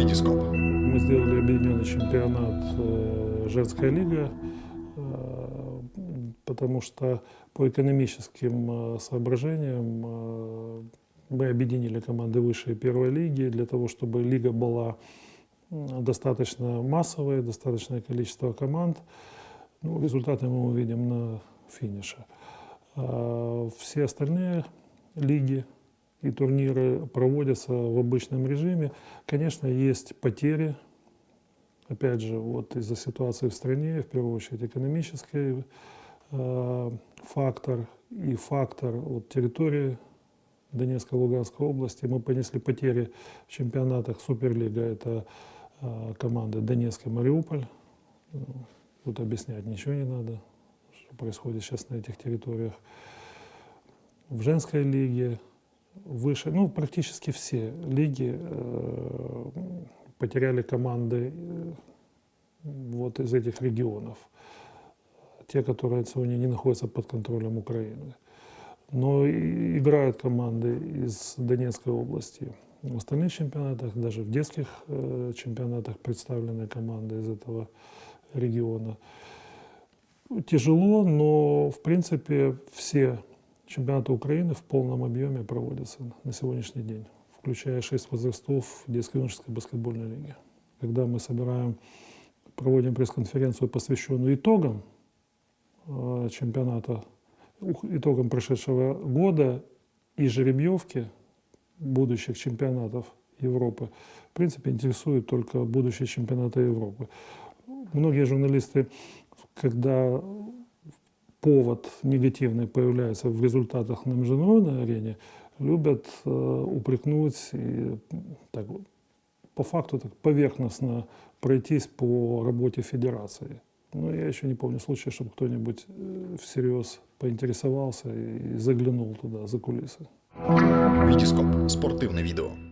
Витископ. Мы сделали объединенный чемпионат э, «Женская лига», э, потому что по экономическим э, соображениям мы объединили команды высшей первой лиги для того, чтобы лига была достаточно массовой, достаточное количество команд. Ну, результаты мы увидим на финише. А Все остальные лиги и турниры проводятся в обычном режиме. Конечно, есть потери, опять же, вот из-за ситуации в стране, в первую очередь экономический э, фактор и фактор вот, территории Донецкой и Луганской области. Мы понесли потери в чемпионатах Суперлига, это э, команды Донецк и Мариуполь. Ну, Тут объяснять ничего не надо, что происходит сейчас на этих территориях. В женской лиге выше, ну, практически все лиги э, потеряли команды э, вот из этих регионов, те, которые сегодня не находятся под контролем Украины. Но и играют команды из Донецкой области. В остальных чемпионатах, даже в детских э, чемпионатах представлены команды из этого региона. Тяжело, но в принципе все чемпионаты Украины в полном объеме проводятся на сегодняшний день, включая шесть возрастов детской и юношеской баскетбольной лиги. Когда мы собираем, проводим пресс-конференцию, посвященную итогам э, чемпионата, итогам прошедшего года и жеребьевки будущих чемпионатов Европы, в принципе, интересует только будущие чемпионаты Европы. Многие журналисты, когда повод негативный появляется в результатах на международной арене, любят э, упрекнуть и так, по факту так поверхностно пройтись по работе федерации. Но я еще не помню случая, чтобы кто-нибудь э, всерьез поинтересовался и заглянул туда, за кулисы. Витископ. Спортивне відео.